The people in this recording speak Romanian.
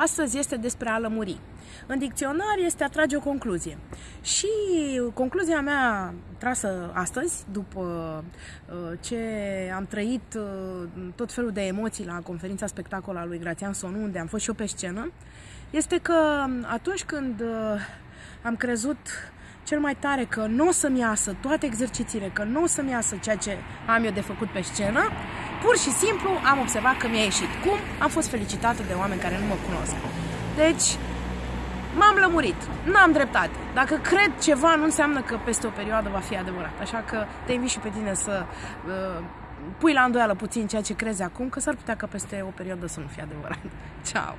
Astăzi este despre a lămuri. În dicționar este a trage o concluzie. Și concluzia mea trasă astăzi, după uh, ce am trăit uh, tot felul de emoții la conferința spectacol a lui Grațian Sonu, unde am fost și eu pe scenă, este că atunci când uh, am crezut cel mai tare că nu o să-mi iasă toate exercițiile, că nu o să-mi iasă ceea ce am eu de făcut pe scenă, pur și simplu am observat că mi-a ieșit. Cum? Am fost felicitată de oameni care nu mă cunosc. Deci, m-am lămurit. N-am dreptate. Dacă cred ceva, nu înseamnă că peste o perioadă va fi adevărat. Așa că te invit și pe tine să uh, pui la îndoială puțin ceea ce crezi acum, că s-ar putea că peste o perioadă să nu fie adevărat. Ciao!